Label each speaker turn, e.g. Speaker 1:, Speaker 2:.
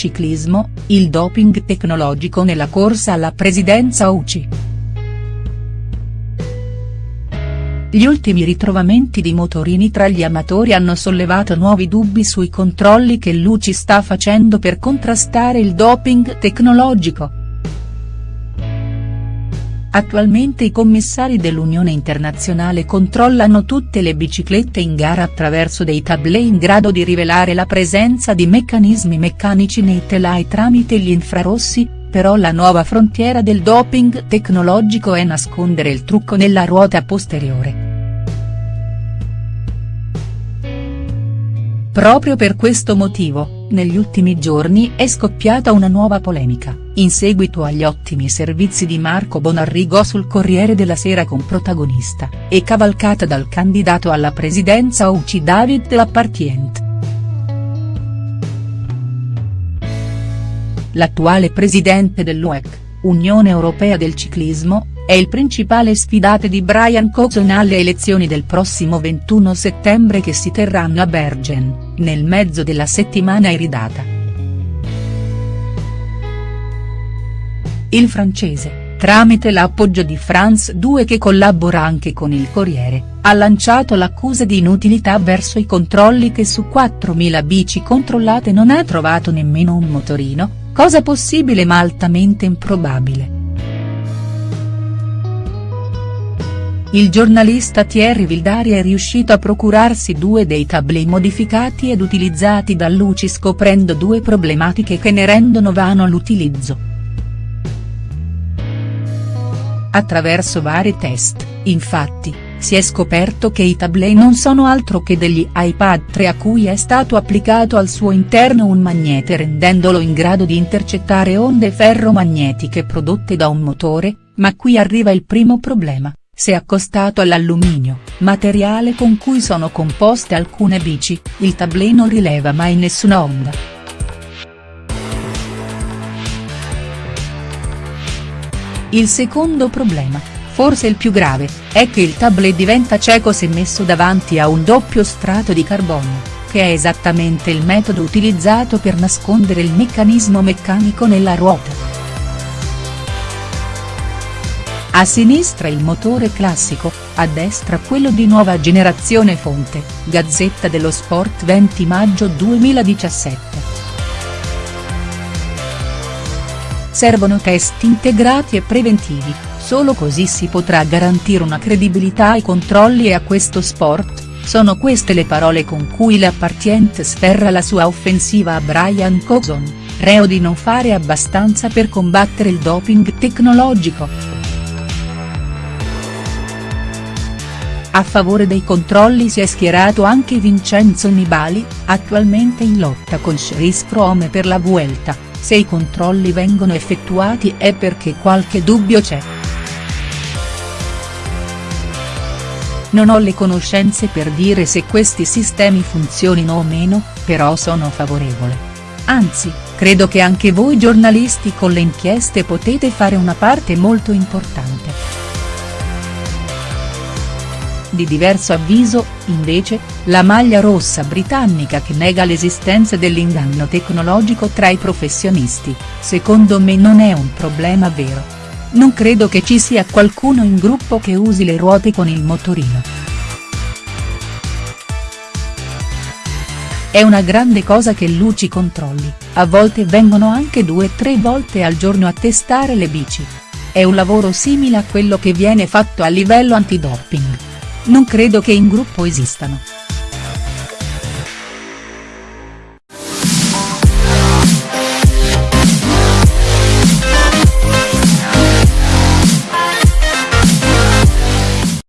Speaker 1: Ciclismo, il doping tecnologico nella corsa alla presidenza UCI. Gli ultimi ritrovamenti di motorini tra gli amatori hanno sollevato nuovi dubbi sui controlli che l'UCI sta facendo per contrastare il doping tecnologico. Attualmente i commissari dell'Unione Internazionale controllano tutte le biciclette in gara attraverso dei tablet in grado di rivelare la presenza di meccanismi meccanici nei telai tramite gli infrarossi, però la nuova frontiera del doping tecnologico è nascondere il trucco nella ruota posteriore. Proprio per questo motivo, negli ultimi giorni è scoppiata una nuova polemica, in seguito agli ottimi servizi di Marco Bonarrigo sul Corriere della Sera con protagonista, e cavalcata dal candidato alla presidenza UCI David Lappartient. L'attuale presidente dell'UEC, Unione Europea del Ciclismo, è il principale sfidate di Brian Coulson alle elezioni del prossimo 21 settembre che si terranno a Bergen, nel mezzo della settimana iridata. Il francese, tramite l'appoggio di France 2 che collabora anche con il Corriere, ha lanciato l'accusa di inutilità verso i controlli che su 4.000 bici controllate non ha trovato nemmeno un motorino, cosa possibile ma altamente improbabile. Il giornalista Thierry Vildari è riuscito a procurarsi due dei tablet modificati ed utilizzati da Luci scoprendo due problematiche che ne rendono vano l'utilizzo. Attraverso vari test, infatti, si è scoperto che i tablet non sono altro che degli iPad 3 a cui è stato applicato al suo interno un magnete rendendolo in grado di intercettare onde ferromagnetiche prodotte da un motore, ma qui arriva il primo problema se accostato all'alluminio, materiale con cui sono composte alcune bici, il tablet non rileva mai nessuna onda. Il secondo problema, forse il più grave, è che il tablet diventa cieco se messo davanti a un doppio strato di carbonio, che è esattamente il metodo utilizzato per nascondere il meccanismo meccanico nella ruota. A sinistra il motore classico, a destra quello di nuova generazione fonte, Gazzetta dello Sport 20 maggio 2017. Servono test integrati e preventivi, solo così si potrà garantire una credibilità ai controlli e a questo sport, sono queste le parole con cui l'appartiente sferra la sua offensiva a Brian Coulson, reo di non fare abbastanza per combattere il doping tecnologico. A favore dei controlli si è schierato anche Vincenzo Nibali, attualmente in lotta con Cheris Frome per la Vuelta, se i controlli vengono effettuati è perché qualche dubbio c'è. Non ho le conoscenze per dire se questi sistemi funzionino o meno, però sono favorevole. Anzi, credo che anche voi giornalisti con le inchieste potete fare una parte molto importante. Di diverso avviso, invece, la maglia rossa britannica che nega l'esistenza dell'inganno tecnologico tra i professionisti, secondo me non è un problema vero. Non credo che ci sia qualcuno in gruppo che usi le ruote con il motorino. È una grande cosa che Luci controlli, a volte vengono anche due o tre volte al giorno a testare le bici. È un lavoro simile a quello che viene fatto a livello antidoping. Non credo che in gruppo esistano.